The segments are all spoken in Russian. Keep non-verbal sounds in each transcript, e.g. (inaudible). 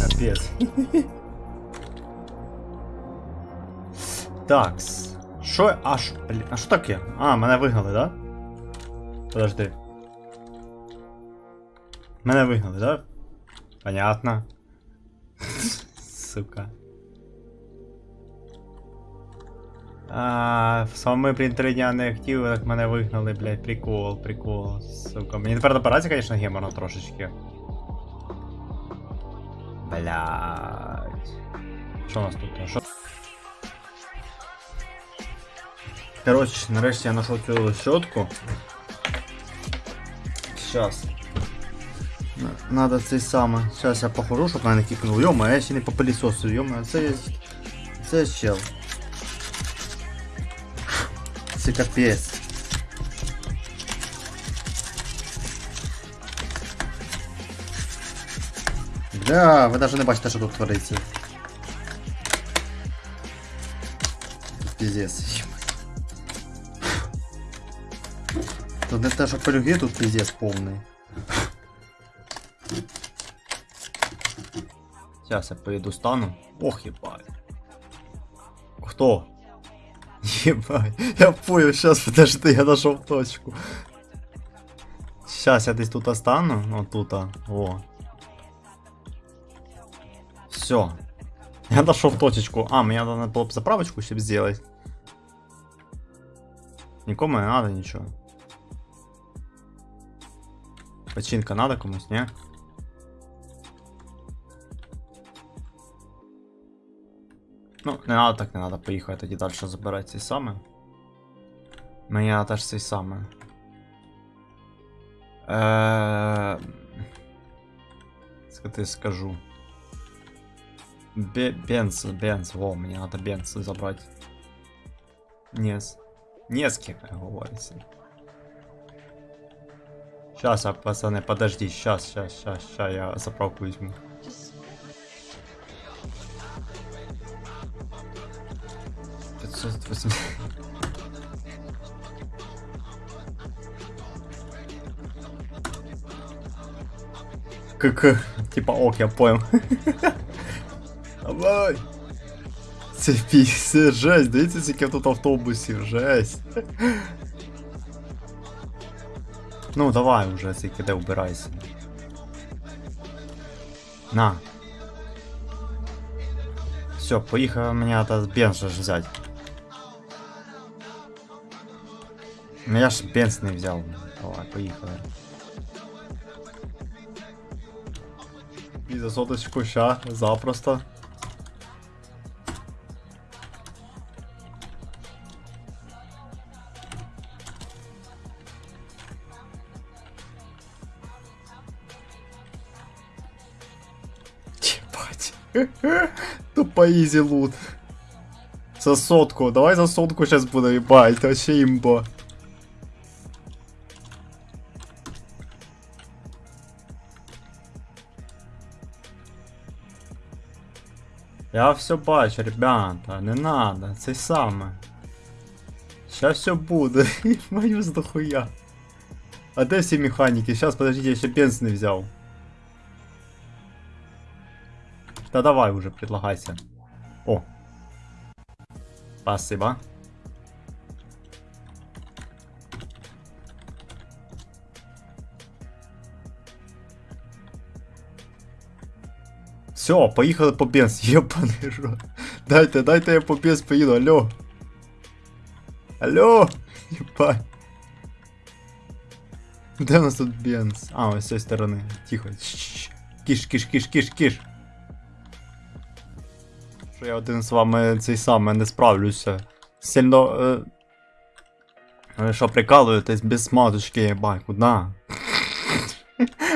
Капець. Такс. Що? А що? Блін, а що таке? А, мене вигнали, да? Подожди. Мене вигнали, да? Понятно. (laughs) Сука. А, саме блін, три дня не хотів, так мене вигнали, блядь, прикол, прикол, сука. Мені тепер добиратися, конечно, геморно трошечки. Блядь. Що у нас тут? Що? Короче, нарешті я знайшов цю щотку. Сейчас. Надо цей саме. Сейчас я похожу, щоб мене не кикнув. Йома, я ще не по пилісосу, йома, це є. Це чел. Це капець. Бля, ви навіть не бачите, що тут твориться. Піздец. Тут не те, що полюги, тут піздец повний. Сейчас я поеду стану. Ох, ебать. Кто? Ебать. Я понял, сейчас, подожди, (laughs) я нашел точку. Сейчас я десь тут остану. Вот тут, а. О. Все. Я нашел точечку. А, мне надо было бы заправочку себе сделать. Никому не надо ничего. Починка надо комусь, не? Ну, не надо так, не надо, поїхати тоді далі забирати цей саме. Мені надо теж цей саме. Е... Скати скажу. Бе бенз, бенз, во, мені надо бенз забрати. Нес. Нески, как говорится. Сейчас, а, пацаны, подожди, сейчас, сейчас, сейчас, сейчас я заправку возьму. Пятьсот восемь. КК, типа ок, я понял. Давай. Це пісня, жесть, дивіться, скільки тут автобусів, жесть. Ну, давай уже, скільки де убирайся. На. Все, поїхав мені это бенз же ж взять. Ну я ж бенз не взяв. Давай, поїхали. І за соточку ща, запросто. (laughs) Тупо изи лут. За сотку. Давай за сотку сейчас буду ебать. Вообще имба. Я все бачу, ребята, не надо, це саме. Сейчас все буде. (laughs) Мою дохуя. А де всі механіки? Сейчас, подождите, я ще бенз не взяв. Да давай уже, предлагайся. О. Спасибо. Все, поїхали по бенз, (laughs) єбаний рот. Дайте, дайте я по бенз поїду, алло. Алло, ебать. Де у нас тут бенз? А, ось з цієї сторони. Тихо. Киш, киш, киш, киш, киш. Що я один з вами цей саме не справлюся. Сильно. Е... Ви що прикалуєтесь без смазочки, єбать, куда? (laughs)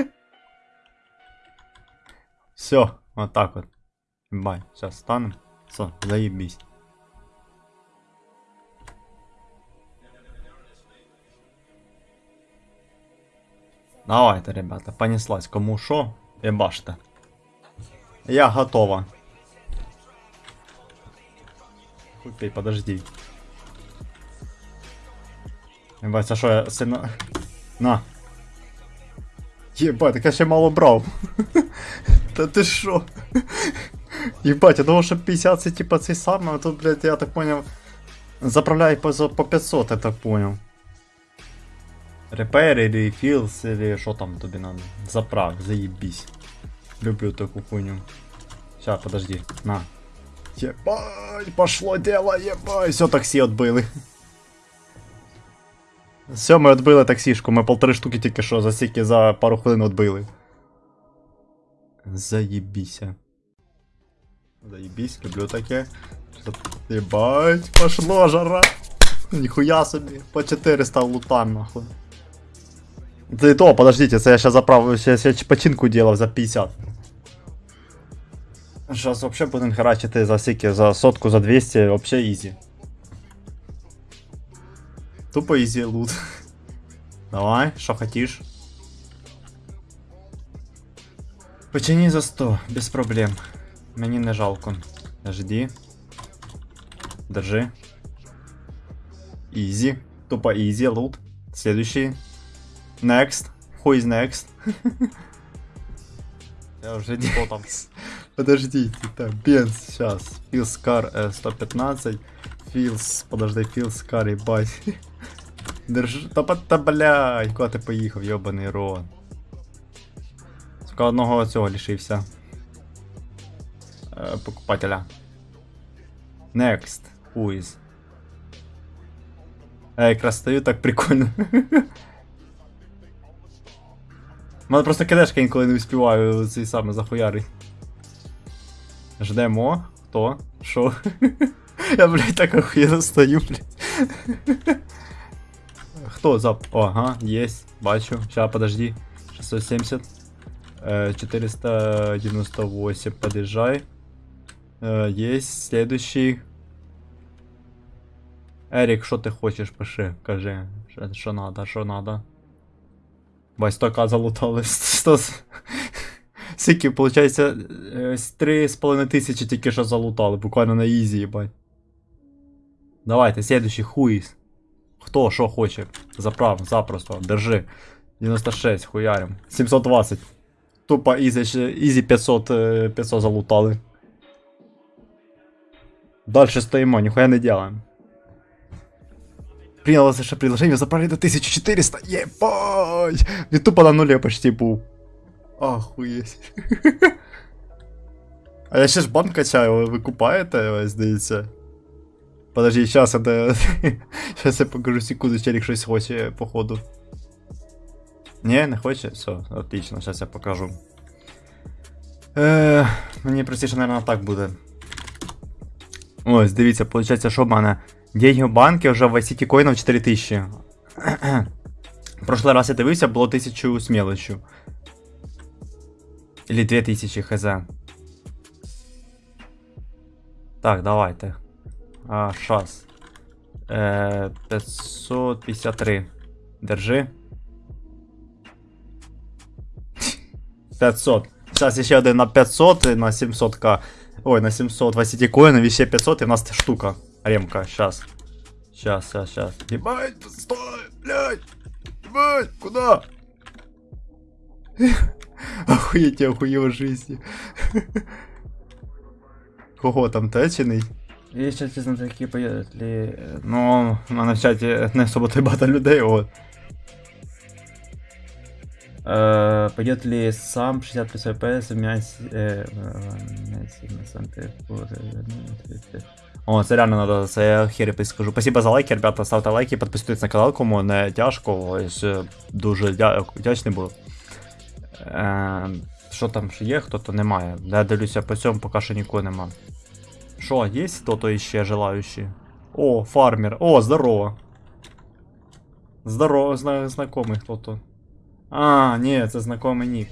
Все, вот так вот. Ебать, сейчас станем. Все, заебись. Давайте, ребята, понеслась. Кому шо, ебаште. Я готова. Купи, подожди. Єбать, це що я сильно. На. Єбать, так я ще мало брав. (laughs) Та ти що? Єбать, я думав, що 50 це типа цей самий, а тут, блядь, я так поняв. Заправляй по, за- по 500, я так понял. Repair или філс, или що там тобі надо. Заправ, заебись. Люблю таку хуйню. Ща, подожди, на. Ебай, пошло дело, ебай. Все, таксі отбили. Все, ми отбили таксішку, ми полтори штуки тільки що за стільки за пару хвилин отбили. Заебіся. Заебись, люблю таке. Ебать, пошло жара. Ніхуя собі, по 400 лутан нахуй. Це і то, подождите, це я ще заправив, ще, ще починку делав за 50. Сейчас вообще будем херачити за скільки, за сотку, за 200, вообще ізі. Тупо ізі лут. (laughs) Давай, що хотиш? Почини за 100, без проблем. Мені не жалко. Жди. Держи. Easy. Тупо easy, лут. Следующий. Next. Who is next? (laughs) Я уже не там. (laughs) Подождите, так, Бенз, сейчас. Филс Кар э, 115. Филс, подожди, Филс Кар, ебать. (laughs) Держи, та, та блядь, куди ти поїхав, йобаний рот. Сука, одного цього лишився. Е, покупателя. Next. Who is? Я якраз стою так прикольно. У мене просто кидешка інколи не успіваю цей саме захуярий. Ждемо. Хто? Що? (laughs) Я, блядь, так охуєнно стою, блядь. Хто зап... Ага, есть, бачу. Ща, подожди. 670. Э, 498, подъезжай. Э, есть, следующий. Ерік, що ти хочеш, пиши, кажи, що, що надо, що надо. Бать, 100к залутали. 100... (laughs) Скільки, виходить, 3,5 тисячі тільки що залутали, буквально на ізі, їбать. Давайте, следующий хуїс. Хто що хоче? Заправ, запросто, держи. 96, хуярим. 720. Тупо ізі, ще- ізі 500, е, 500 залутали. Дальше стоїмо, ніхуя не делаем. Принял ваше предложение, заправили до 1400. Ебать! Він тупо на нулі почти був. Охуєть. (laughs) А я ще ж банк качаю, ви купаєте, здається. Подожди, сейчас это... Сейчас я покажу секунду, челик щось хоче, походу. Не, не хоче? Все, отлично, сейчас я покажу. Е, мені простіше, наверное, так буде. Ось, дивіться, виходить, що в мене. Деньги в банки вже в ICT коїнів 4000. Прошлый раз я дивився, було 1000 з мелочью. Или 2000 хз. Так, давайте. А, шас. Е, 553. Держи. 500. Сейчас ще один на 500 і на 700к. Ой, на 700 в ICT коїнів, і ще 500 і в нас штука. Ремка, сейчас. Сейчас, сейчас, сейчас. Ебать, стой, блядь. Ебать, куда? (laughs) Охуеть, я охуел жизни. (laughs) Кого там течений? Є ще чесно такі поїдли. Ну, в мене в чаті не особо той багато людей, от. Э, пойдет ли сам 60 плюс ВПС менять э, О, це реально надо, це я хері скажу. Спасибо за лайки, ребята, ставте лайки, підписуйтесь на канал, кому не тяжко, е, дуже дя- вдячний був. Е, що там ще є, хто-то немає. Я дивлюся по цьому, поки що нікого нема. Що, є хто-то іще желаючий? О, фармер. О, здорово. Здорово, зна знакомий хто-то. А, ні, це знакомий нік.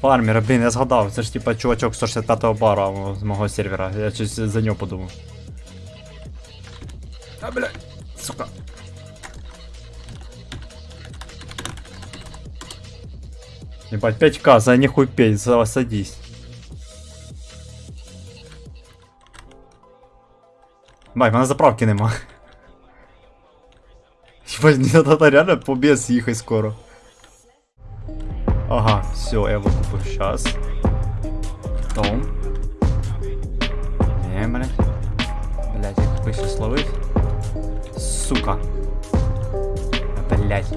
Фармер, блін, я згадав, це ж типа чувачок 165-го бара о, з мого сервера. Я щось за нього подумав. А, блядь, сука. Ебать, 5к, за нихуй петь, за садись. Бай, в мене заправки нема. (laughs) Ебать, не надо реально по без ехать скоро. Ага, все, я выкупил сейчас. Том. Не, блядь. Блядь, я какой сейчас ловить? Сука. Блядь.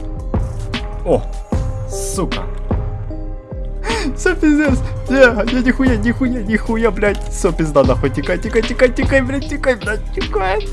О, сука. (gasps) Все пиздец. Не, не, нихуя, нихуя, нихуя, блядь. Все пизда, нахуй, тикай, тикай, тикай, тикай, блядь, тикай, блядь, тикай.